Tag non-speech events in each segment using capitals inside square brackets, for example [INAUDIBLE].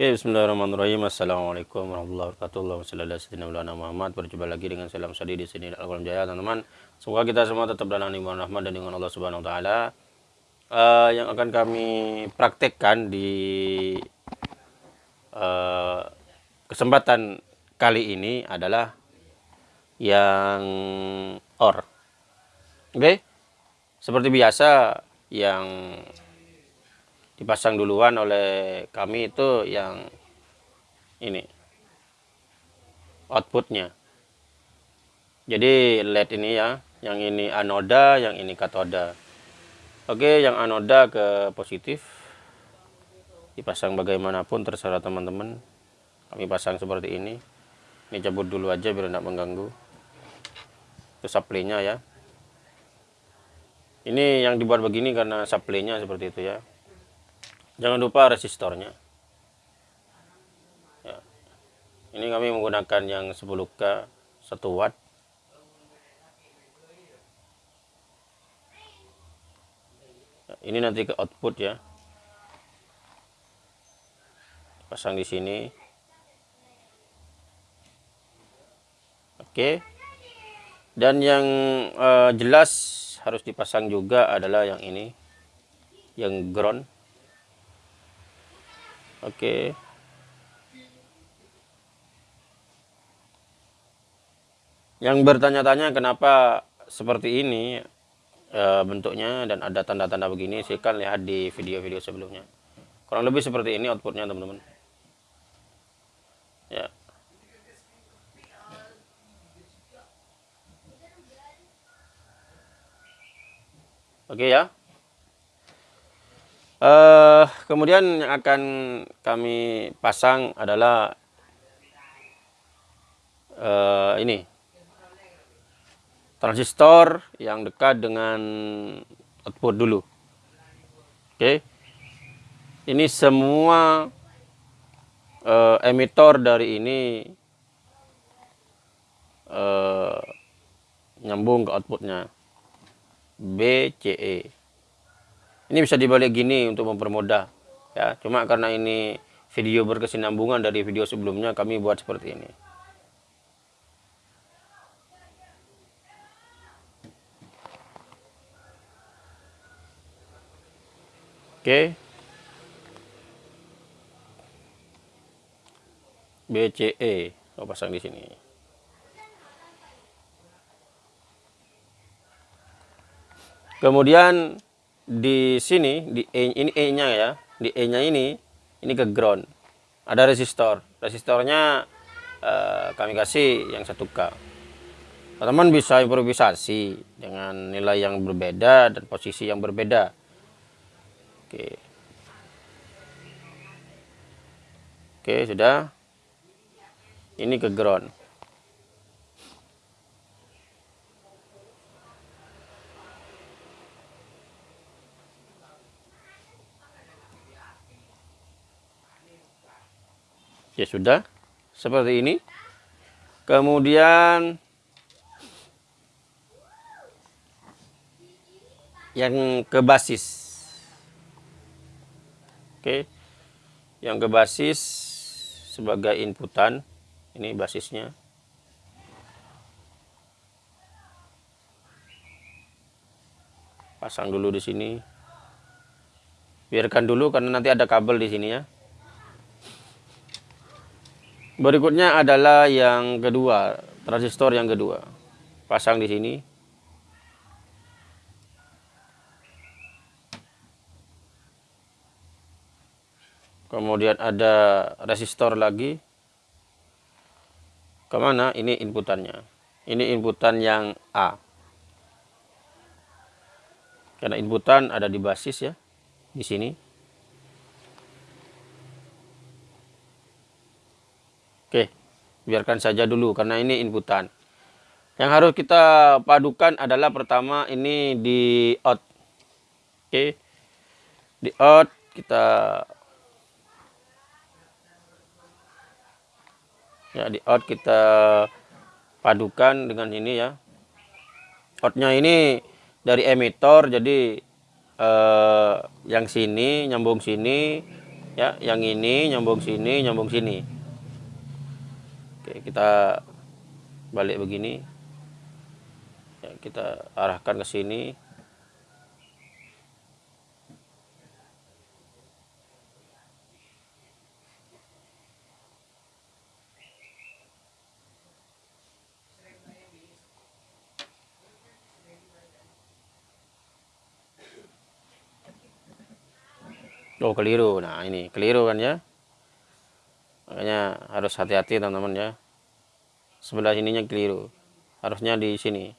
Oke, bismillahirrahmanirrahim. Assalamualaikum warahmatullahi wabarakatuh. Wassalamualaikum Muhammad. Berjumpa lagi dengan salam sadi di sini Al Jaya, teman-teman. Semoga kita semua tetap dalam iman rahmat dan dengan Allah Subhanahu wa taala. Uh, yang akan kami praktekkan di uh, kesempatan kali ini adalah yang or. Oke. Okay? Seperti biasa yang dipasang duluan oleh kami itu yang ini outputnya. Jadi led ini ya yang ini anoda yang ini katoda. Oke yang anoda ke positif. Dipasang bagaimanapun terserah teman-teman. Kami pasang seperti ini. Ini cabut dulu aja biar tidak mengganggu. Itu supply-nya ya. Ini yang dibuat begini karena supply-nya seperti itu ya jangan lupa resistornya. Ya. ini kami menggunakan yang 10k 1 watt. Ya, ini nanti ke output ya. Pasang di sini. Oke. Dan yang uh, jelas harus dipasang juga adalah yang ini yang ground Oke. Yang bertanya-tanya kenapa seperti ini e, bentuknya dan ada tanda-tanda begini, kan lihat di video-video sebelumnya. Kurang lebih seperti ini outputnya teman-teman. Ya. Oke ya. Uh, kemudian yang akan kami pasang adalah uh, ini transistor yang dekat dengan output dulu. Oke, okay. ini semua uh, emitor dari ini uh, nyambung ke outputnya BCE ini bisa dibalik gini untuk mempermudah ya. Cuma karena ini video berkesinambungan dari video sebelumnya kami buat seperti ini. Oke. BCE saya pasang di sini. Kemudian di sini di E ini E-nya ya. Di E-nya ini ini ke ground. Ada resistor. Resistornya eh, kami kasih yang 1K teman-teman bisa improvisasi dengan nilai yang berbeda dan posisi yang berbeda. Oke. Oke sudah. Ini ke ground ya sudah seperti ini. Kemudian yang ke basis. Oke yang ke basis sebagai inputan ini basisnya. Pasang dulu di sini. Biarkan dulu karena nanti ada kabel di sini ya Berikutnya adalah yang kedua, transistor yang kedua. Pasang di sini. Kemudian ada resistor lagi. Ke mana? Ini inputannya. Ini inputan yang A. Karena inputan ada di basis ya, di sini. Oke, biarkan saja dulu karena ini inputan. Yang harus kita padukan adalah pertama ini di out. Oke. Di out kita ya di out kita padukan dengan ini ya. Outnya ini dari emitor jadi eh, yang sini nyambung sini ya yang ini nyambung sini nyambung sini oke kita balik begini ya, kita arahkan ke sini Oh keliru. Nah ini keliru kan ya. Makanya harus hati-hati teman-teman ya. Sebelah sininya keliru. Harusnya di sini.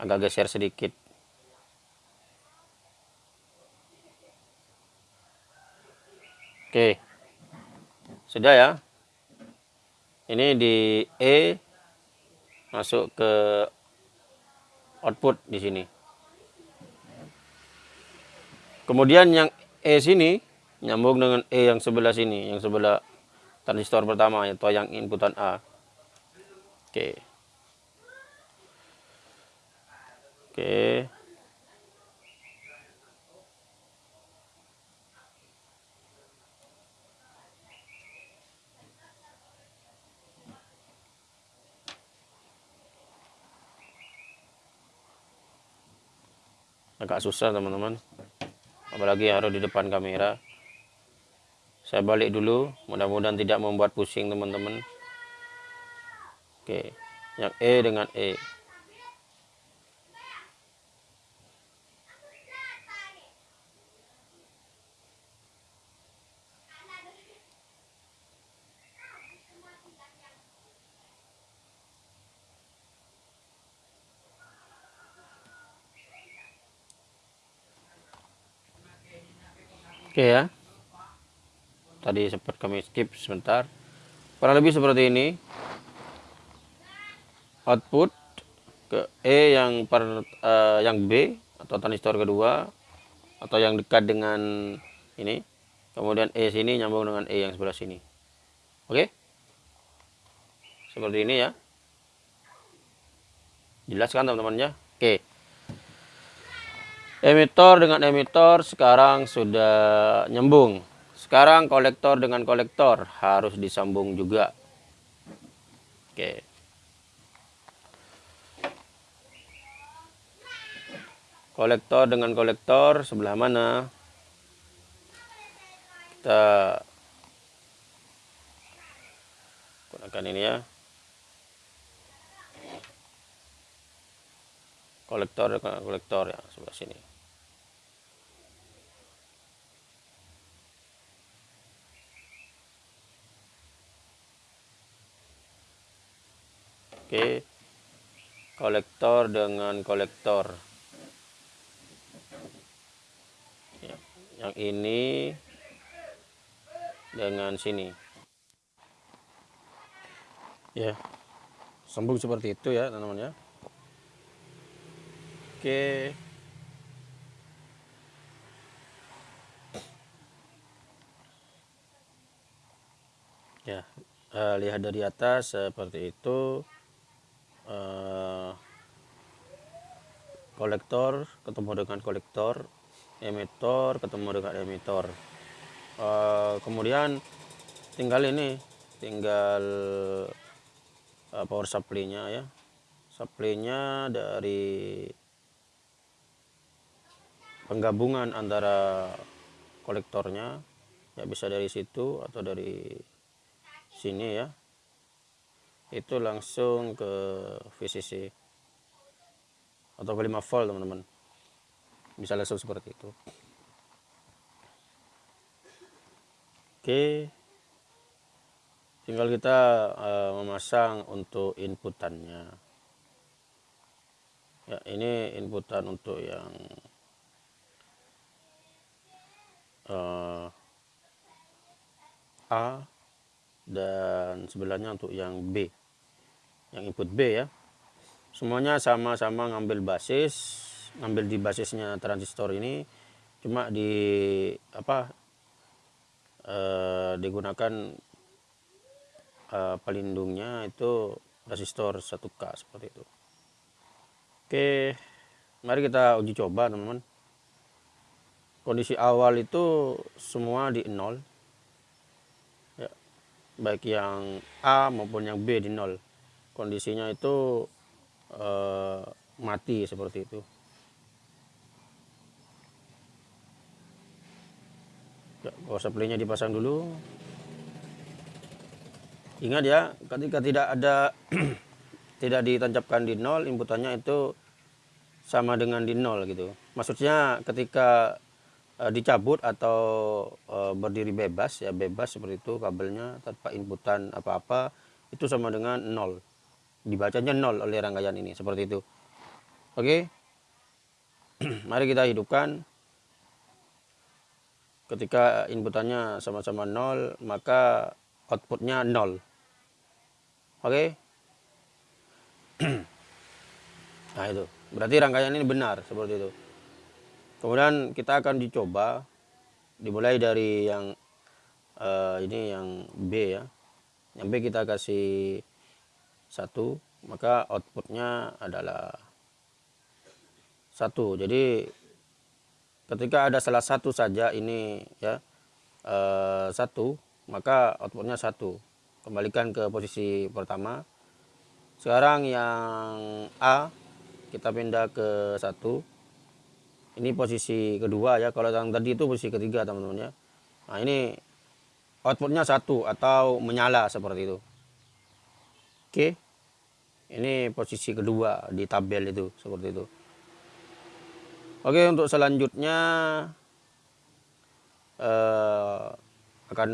Agak geser sedikit. Oke. Sudah ya. Ini di E masuk ke output di sini. Kemudian yang E sini nyambung dengan E yang sebelah sini, yang sebelah transistor pertama atau yang inputan A. Oke. Oke. Agak susah teman-teman apalagi harus di depan kamera saya balik dulu. Mudah-mudahan tidak membuat pusing teman-teman. Oke. Yang E dengan E Oke ya. Tadi sempat kami skip sebentar. Kurang lebih seperti ini. Output ke E yang per uh, yang B atau transistor kedua atau yang dekat dengan ini. Kemudian E sini nyambung dengan E yang sebelah sini. Oke? Seperti ini ya. Jelas kan teman-teman ya? Oke emitor dengan emitor sekarang sudah nyambung sekarang kolektor dengan kolektor harus disambung juga. Oke. Kolektor dengan kolektor sebelah mana? Kita gunakan ini ya. Kolektor dengan kolektor ya sebelah sini Oke. Kolektor dengan kolektor. Ya, yang ini dengan sini. Ya. Sambung seperti itu ya, teman-teman ya. Oke. Ya, uh, lihat dari atas seperti itu. Eh, kolektor ketemu dengan kolektor emitor ketemu dengan emitor. Uh, kemudian tinggal ini tinggal uh, power supply-nya ya. Supply-nya dari penggabungan antara kolektornya ya bisa dari situ atau dari sini ya itu langsung ke VCC atau ke 5 volt teman-teman. Bisa langsung seperti itu. Oke. Tinggal kita uh, memasang untuk inputannya. Ya ini inputan untuk yang uh, A dan sebelahnya untuk yang B yang input B ya. Semuanya sama-sama ngambil basis ngambil di basisnya transistor ini. Cuma di apa eh, digunakan eh, pelindungnya itu resistor 1K seperti itu. Oke mari kita uji coba teman-teman. Kondisi awal itu semua di nol. Ya, baik yang A maupun yang B di nol kondisinya itu eh, mati seperti itu. Ya, power supply-nya dipasang dulu. Ingat ya ketika tidak ada [CLEARS THROAT] tidak ditancapkan di nol inputannya itu sama dengan di nol gitu. Maksudnya ketika e, dicabut atau e, berdiri bebas ya bebas seperti itu kabelnya tanpa inputan apa-apa itu sama dengan nol dibacanya nol oleh rangkaian ini seperti itu. Oke? [CLEARS THROAT] Mari kita hidupkan. Ketika inputannya sama-sama nol maka outputnya nol. Oke? [CLEARS THROAT] Nah itu. Berarti rangkaian ini benar seperti itu. Kemudian kita akan dicoba dimulai dari yang uh, ini yang B ya. Yang B kita kasih satu maka outputnya adalah satu. Jadi ketika ada salah satu saja ini ya uh, satu maka outputnya satu. Kembalikan ke posisi pertama. Sekarang yang A kita pindah ke satu. Ini posisi kedua ya. Kalau yang tadi itu posisi ketiga teman-teman ya. Nah ini outputnya satu atau menyala seperti itu oke. Ini posisi kedua di tabel itu seperti itu. Oke untuk selanjutnya eh, akan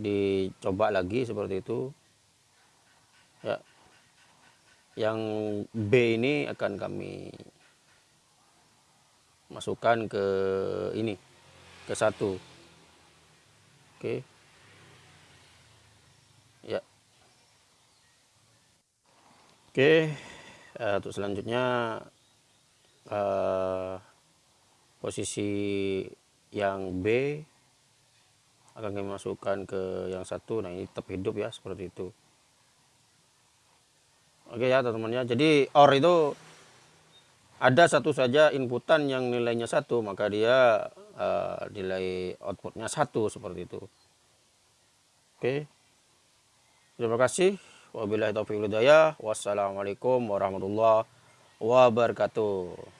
dicoba lagi seperti itu. Ya. Yang B ini akan kami masukkan ke ini ke satu. Oke. ya oke uh, untuk selanjutnya uh, posisi yang B akan kami masukkan ke yang satu. Nah ini tetap hidup ya seperti itu. Oke ya teman-teman ya. Jadi OR itu ada satu saja inputan yang nilainya satu maka dia uh, nilai outputnya satu seperti itu. Oke. Terima kasih wabillahi taufiq hidayah wassalamualaikum warahmatullahi wabarakatuh